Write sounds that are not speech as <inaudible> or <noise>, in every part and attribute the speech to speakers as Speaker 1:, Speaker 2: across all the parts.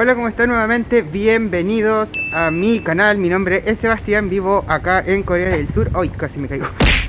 Speaker 1: Hola, ¿cómo están nuevamente? Bienvenidos a mi canal, mi nombre es Sebastián, vivo acá en Corea del Sur. Ay, casi me caigo.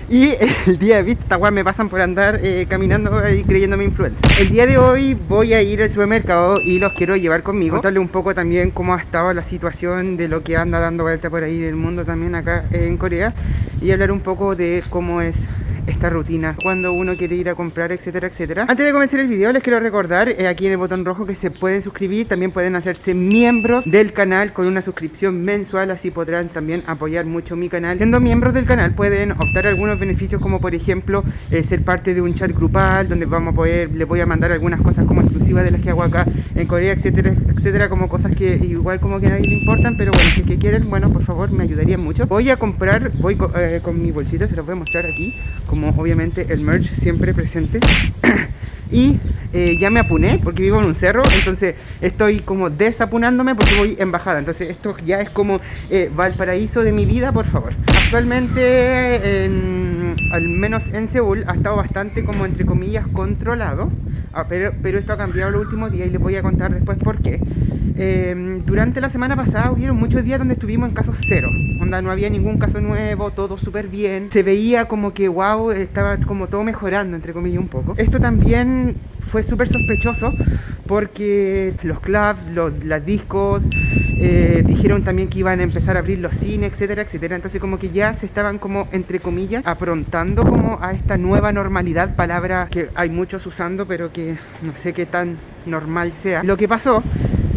Speaker 1: Y el día de vista, me pasan por andar eh, caminando y creyéndome influencer El día de hoy voy a ir al supermercado y los quiero llevar conmigo. Contarle un poco también cómo ha estado la situación de lo que anda dando vuelta por ahí en el mundo también acá en Corea. Y hablar un poco de cómo es esta rutina cuando uno quiere ir a comprar, etcétera, etcétera. Antes de comenzar el video les quiero recordar eh, aquí en el botón rojo que se pueden suscribir, también pueden hacerse miembros del canal con una suscripción mensual, así podrán también apoyar mucho mi canal. Siendo miembros del canal pueden optar algunos beneficios como por ejemplo eh, ser parte de un chat grupal donde vamos a poder, les voy a mandar algunas cosas como exclusivas de las que hago acá en Corea, etcétera, etcétera, como cosas que igual como que a nadie le importan, pero bueno, si es que quieren, bueno, por favor me ayudarían mucho. Voy a comprar, voy eh, con mi bolsita, se los voy a mostrar aquí, como obviamente el merch siempre presente. <coughs> Y eh, ya me apuné porque vivo en un cerro entonces estoy como desapunándome porque voy en bajada. Entonces esto ya es como eh, Valparaíso de mi vida por favor. Actualmente al menos en Seúl ha estado bastante como entre comillas controlado. Ah, pero, pero esto ha cambiado los últimos días y les voy a contar después por qué. Em, durante la semana pasada hubieron muchos días donde estuvimos en casos cero. No había ningún caso nuevo, todo súper bien. Se veía como que, wow, estaba como todo mejorando, entre comillas, un poco. Esto también fue súper sospechoso porque los clubs, los las discos, eh, dijeron también que iban a empezar a abrir los cines, etcétera, etcétera. Entonces como que ya se estaban como, entre comillas, aprontando como a esta nueva normalidad, palabra que hay muchos usando, pero que no sé qué tan normal sea. Lo que pasó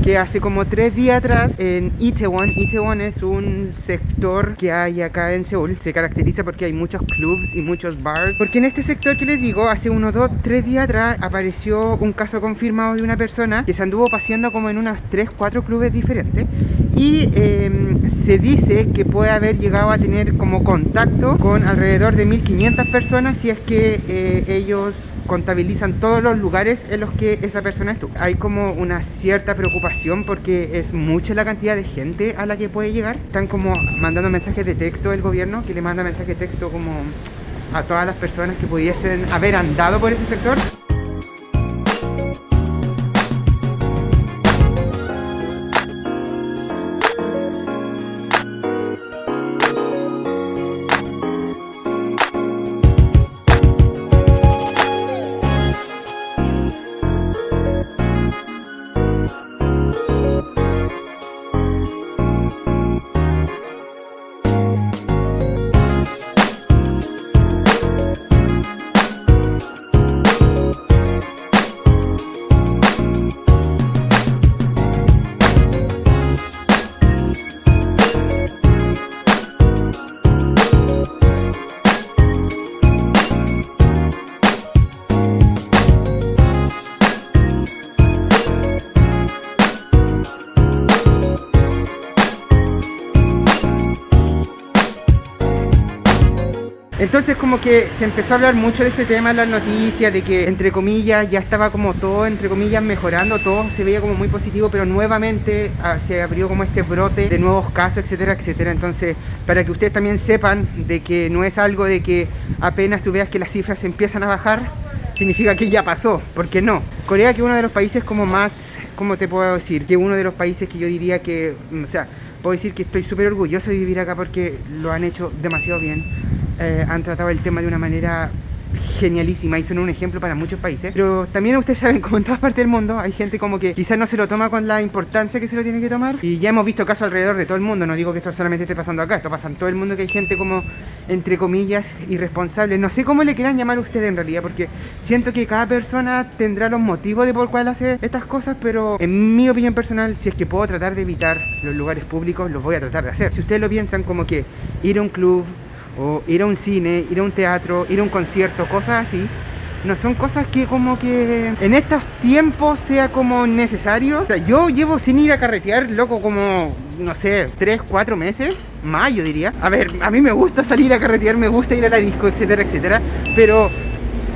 Speaker 1: que hace como tres días atrás en Itaewon, Itaewon es un sector que hay acá en Seúl, se caracteriza porque hay muchos clubs y muchos bars, porque en este sector que les digo, hace unos dos, tres días atrás apareció un caso confirmado de una persona que se anduvo paseando como en unos tres, cuatro clubes diferentes y em, se dice que puede haber llegado a tener como contacto con alrededor de 1500 personas si es que eh, ellos contabilizan todos los lugares en los que esa persona estuvo. Hay como una cierta preocupación porque es mucha la cantidad de gente a la que puede llegar. Están como mandando mensajes de texto el gobierno que le manda mensajes de texto como a todas las personas que pudiesen haber andado por ese sector. Entonces como que se empezó a hablar mucho de este tema en las noticias, de que entre comillas ya estaba como todo, entre comillas, mejorando, todo se veía como muy positivo, pero nuevamente ah, se abrió como este brote de nuevos casos, etcétera, etcétera. Entonces, para que ustedes también sepan de que no es algo de que apenas tú veas que las cifras empiezan a bajar, significa que ya pasó, porque no. Corea que uno de los países como más, ¿cómo te puedo decir? Que uno de los países que yo diría que, o sea, puedo decir que estoy súper orgulloso de vivir acá porque lo han hecho demasiado bien eh, han tratado el tema de una manera genialísima y son un ejemplo para muchos países. Pero también ustedes saben como en todas partes del mundo hay gente como que quizás no se lo toma con la importancia que se lo tiene que tomar. Y ya hemos visto casos alrededor de todo el mundo. No digo que esto solamente esté pasando acá esto pasa en todo el mundo que hay gente como entre comillas irresponsable. No sé cómo le quieran llamar a ustedes en realidad porque siento que cada persona tendrá los motivos de por cuál hace estas cosas pero en mi opinión personal si es que puedo tratar de evitar los lugares públicos los voy a tratar de hacer. Si ustedes lo piensan como que ir a un club o ir a un cine, ir a un teatro, ir a un concierto, cosas así, no son cosas que como que en estos tiempos sea como necesario. O sea, yo llevo sin ir a carretear, loco, como, no sé, 3, 4 meses, más yo diría. A ver, a mí me gusta salir a carretear, me gusta ir a la disco, etcétera, etcétera, pero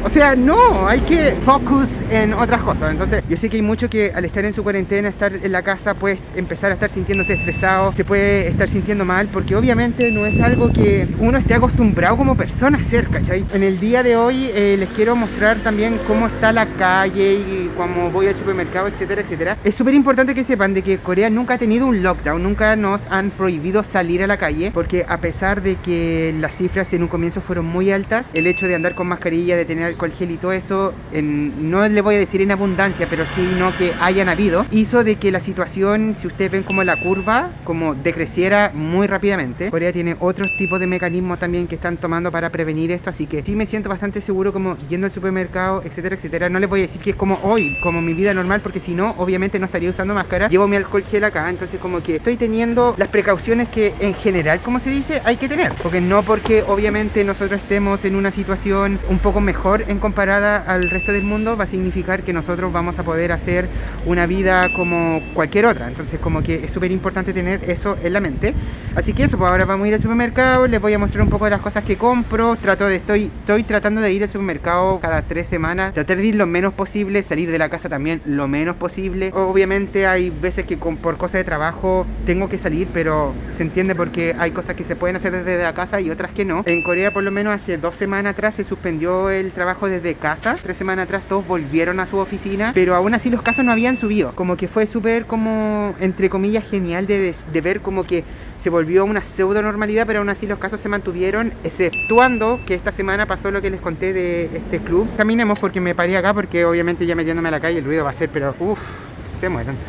Speaker 1: O sea, no, hay que focus en otras cosas. Entonces, yo sé que hay mucho que al estar en su cuarentena, estar en la casa, puede empezar a estar sintiéndose estresado, se puede estar sintiendo mal, porque obviamente no es algo que uno esté acostumbrado como persona a hacer, ¿cachai? En el día de hoy eh, les quiero mostrar también cómo está la calle y cómo voy al supermercado, etcétera, etcétera. Es súper importante que sepan de que Corea nunca ha tenido un lockdown, nunca nos han prohibido salir a la calle, porque a pesar de que las cifras en un comienzo fueron muy altas, el hecho de andar con mascarilla, de tener alcohol gel y todo eso, en, no le voy a decir en abundancia, pero sí no que hayan habido, hizo de que la situación, si ustedes ven como la curva, como decreciera muy rápidamente. Corea tiene otros tipos de mecanismos también que están tomando para prevenir esto, así que sí me siento bastante seguro como yendo al supermercado, etcétera, etcétera. No les voy a decir que es como hoy, como mi vida normal, porque si no, obviamente no estaría usando máscara. Llevo mi alcohol gel acá, entonces como que estoy teniendo las precauciones que en general, como se dice, hay que tener. Porque no porque obviamente nosotros estemos en una situación un poco mejor en comparada al resto del mundo, va a significar que nosotros vamos a poder hacer una vida como cualquier otra. Entonces como que es súper importante tener eso en la mente. Así que eso, pues ahora vamos a ir al supermercado, les voy a mostrar un poco de las cosas que compro. Trato de, estoy, estoy tratando de ir al supermercado cada tres semanas, tratar de ir lo menos posible, salir de la casa también lo menos posible. Obviamente hay veces que con, por cosas de trabajo tengo que salir, pero se entiende porque hay cosas que se pueden hacer desde la casa y otras que no. En Corea por lo menos hace dos semanas atrás se suspendió el trabajo desde casa. Tres semanas atrás todos volvieron a su oficina, pero aún así los casos no habían subido. Como que fue súper como, entre comillas, genial de, de ver como que se volvió una pseudo normalidad, pero aún así los casos se mantuvieron, exceptuando que esta semana pasó lo que les conté de este club. Caminemos porque me paré acá, porque obviamente ya metiéndome a la calle el ruido va a ser, pero uff, se mueren.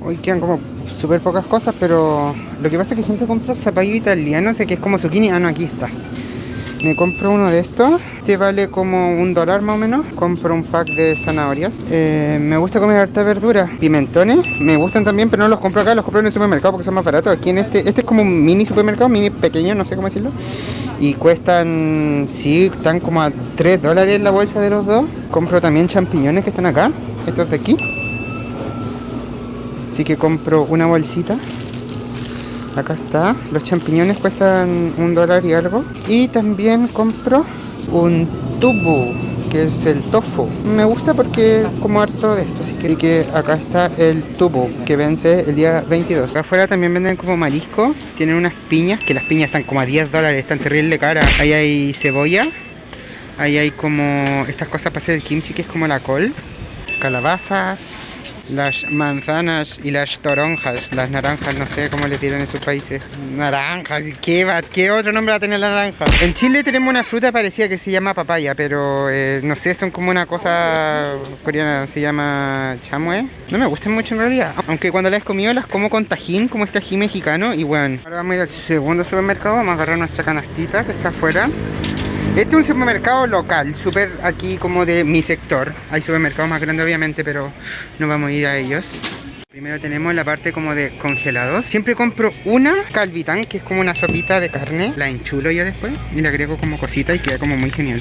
Speaker 1: Hoy quedan como súper pocas cosas, pero lo que pasa es que siempre compro zapallo italiano, sé que es como zucchini, ah no, aquí está. Me compro uno de estos, este vale como un dólar más o menos. Compro un pack de zanahorias. Eh, me gusta comer harta verdura. Pimentones, me gustan también, pero no los compro acá, los compro en el supermercado porque son más baratos. Aquí en este, este es como un mini supermercado, mini pequeño, no sé cómo decirlo. Y cuestan, sí, están como a 3 dólares la bolsa de los dos. Compro también champiñones que están acá, estos de aquí. Así que compro una bolsita acá está. Los champiñones cuestan un dólar y algo. Y también compro un tubo que es el tofu. Me gusta porque como harto de esto así que, que acá está el tubo que vence el día 22 acá afuera también venden como marisco. Tienen unas piñas que las piñas están como a 10 dólares están terrible cara. Ahí hay cebolla. Ahí hay como estas cosas para hacer el kimchi que es como la col. Calabazas las manzanas y las toronjas, las naranjas, no sé cómo le tiran en sus países. Naranjas, ¿qué, ¿qué otro nombre va a tener la naranja? En Chile tenemos una fruta parecida que se llama papaya, pero eh, no sé, son como una cosa coreana, se llama chamue. No me gustan mucho en realidad, aunque cuando las he comido las como con tajín, como este ají mexicano, y bueno. Ahora vamos a ir al segundo supermercado, vamos a agarrar nuestra canastita que está afuera. Este es un supermercado local, súper aquí como de mi sector. Hay supermercados más grandes obviamente, pero no vamos a ir a ellos. Primero tenemos la parte como de congelados. Siempre compro una calvitán, que es como una sopita de carne. La enchulo yo después y le agrego como cosita y queda como muy genial.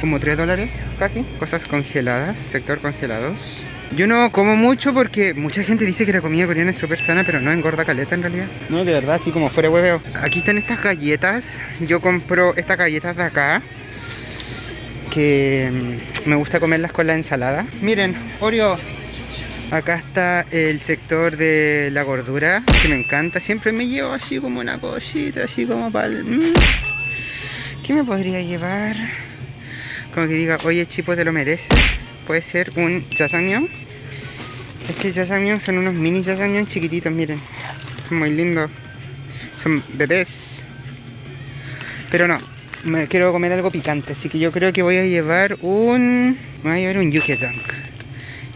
Speaker 1: Como 3 dólares casi. Cosas congeladas, sector congelados. Yo no como mucho porque mucha gente dice que la comida coreana es súper sana, pero no engorda caleta en realidad. No, de verdad, así como fuera hueveo. Aquí están estas galletas. Yo compro estas galletas de acá. Que mm, me gusta comerlas con la ensalada. Miren, Oreo. Acá está el sector de la gordura, que me encanta. Siempre me llevo así como una cosita, así como para el... Mm. ¿Qué me podría llevar? Como que diga, oye chipo, te lo mereces. Puede ser un jajangmyeon este jajangmyeon son unos mini jajangmyeon chiquititos, miren. Son muy lindos. Son bebés. Pero no, me quiero comer algo picante, así que yo creo que voy a llevar un... voy a llevar un yukyajang.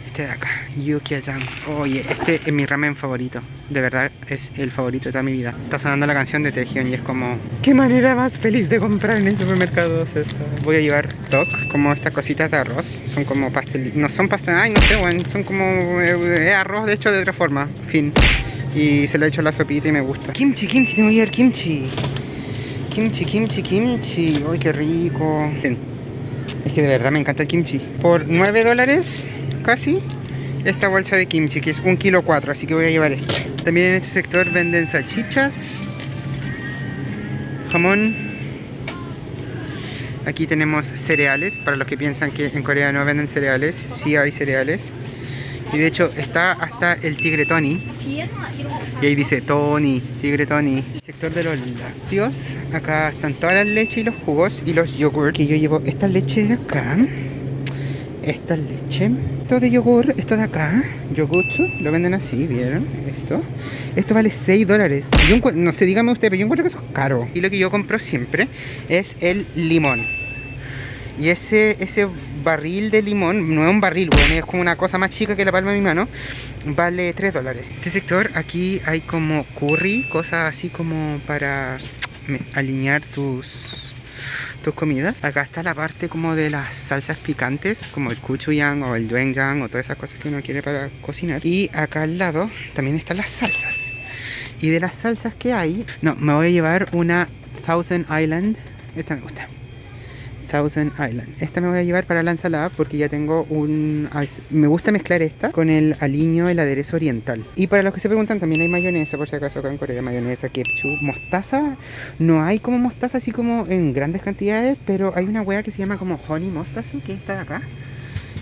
Speaker 1: Este de acá, yukyajang. Oye, este es mi ramen favorito. De verdad, es el favorito de toda mi vida. Está sonando la canción de Tejion y es como... ¿Qué manera más feliz de comprar en el supermercado? Voy a llevar tok, como estas cositas de arroz. Son como pastel... No son pastel... Ay, no sé, bueno, son como... Eh, arroz de hecho de otra forma. Fin. Y se lo he hecho la sopita y me gusta. Kimchi, kimchi, tengo que llevar kimchi. Kimchi, kimchi, kimchi. Uy, qué rico. Es que de verdad me encanta el kimchi. Por 9 dólares, casi, esta bolsa de kimchi, que es un kilo 4, así que voy a llevar esto. También en este sector venden salchichas, jamón. Aquí tenemos cereales, para los que piensan que en Corea no venden cereales, sí hay cereales. Y de hecho está hasta el tigre Tony. Y ahí dice Tony, tigre Tony. Sector de los lácteos. Acá están todas las leches y los jugos y los yogurt. Que yo llevo esta leche de acá. Esta leche. Esto de yogur, esto de acá. Yogutsu, lo venden así, ¿vieron? Esto. Esto vale 6 dólares. No sé, dígame usted, pero yo encuentro que eso es caro. Y lo que yo compro siempre es el limón. Y ese, ese barril de limón, no es un barril, bueno, es como una cosa más chica que la palma de mi mano, vale 3 dólares. Este sector, aquí hay como curry, cosas así como para alinear tus tus comidas. Acá está la parte como de las salsas picantes, como el gochujang o el doenjang o todas esas cosas que uno quiere para cocinar. Y acá al lado también están las salsas. Y de las salsas que hay, no, me voy a llevar una Thousand Island. Esta me gusta. Thousand Island. Esta me voy a llevar para la ensalada porque ya tengo un... Me gusta mezclar esta con el aliño, el aderezo oriental. Y para los que se preguntan, también hay mayonesa, por si acaso acá en Corea, mayonesa, ketchup, mostaza. No hay como mostaza así como en grandes cantidades, pero hay una wea que se llama como honey mostaza, que está de acá.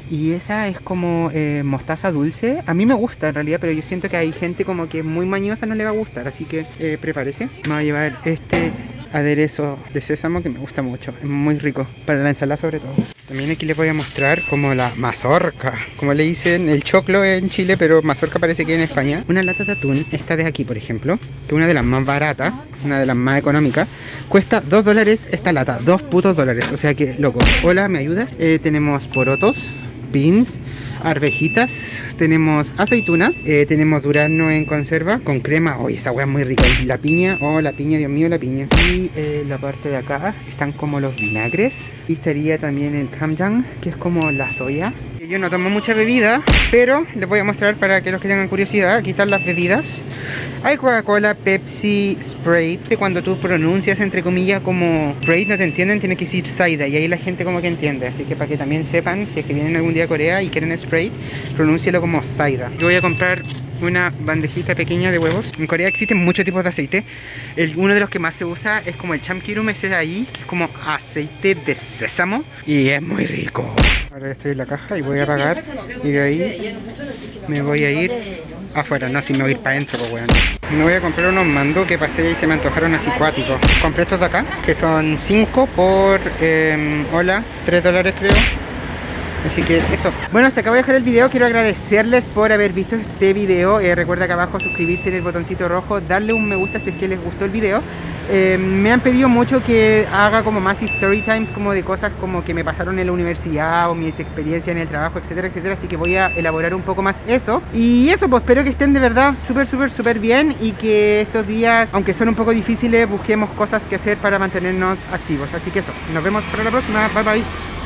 Speaker 1: Y esa es como eh, mostaza dulce. A mí me gusta en realidad, pero yo siento que hay gente como que muy mañosa no le va a gustar. Así que eh, prepárese. Me voy a llevar este aderezo de sésamo que me gusta mucho, es muy rico, para la ensalada sobre todo. También aquí les voy a mostrar como la mazorca, como le dicen el choclo en Chile, pero mazorca parece que en España. Una lata de atún, esta de aquí por ejemplo, que una de las más baratas, una de las más económicas, cuesta 2 dólares esta lata, 2 putos dólares, o sea que loco. Hola, ¿me ayuda? Eh, tenemos porotos, beans, arvejitas, tenemos aceitunas, eh, tenemos durazno en conserva con crema, oye esa hueá es muy rica, la piña, oh la piña, Dios mío la piña. Y eh, la parte de acá están como los vinagres y estaría también el kamjang, que es como la soya. Yo no tomo mucha bebida, pero les voy a mostrar para que los que tengan curiosidad, aquí están las bebidas. Hay Coca-Cola, Pepsi, Sprite. Cuando tú pronuncias entre comillas como Sprite no te entienden, tienes que decir Saida y ahí la gente como que entiende. Así que para que también sepan, si es que vienen algún día a Corea y quieren Sprite, pronúncielo como Saida. Yo voy a comprar una bandejita pequeña de huevos. En Corea existen muchos tipos de aceite. El, uno de los que más se usa es como el chamkirum, ese de ahí, que es como aceite de sésamo y es muy rico. Ahora estoy en la caja y voy a pagar y de ahí me voy a ir afuera, no, si me voy a ir para adentro, pues bueno. Me voy a comprar unos mandos que pasé y se me antojaron así cuáticos. Compré estos de acá, que son 5 por, eh, hola, 3 dólares creo. Así que eso. Bueno, hasta acá voy a dejar el video. Quiero agradecerles por haber visto este video. Eh, recuerda acá abajo suscribirse en el botoncito rojo, darle un me gusta si es que les gustó el video. Eh, me han pedido mucho que haga como más story times como de cosas como que me pasaron en la universidad o mis experiencias en el trabajo, etcétera, etcétera. Así que voy a elaborar un poco más eso. Y eso, pues espero que estén de verdad súper, súper, súper bien y que estos días, aunque son un poco difíciles, busquemos cosas que hacer para mantenernos activos. Así que eso, nos vemos para la próxima. Bye, bye.